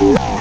Yeah.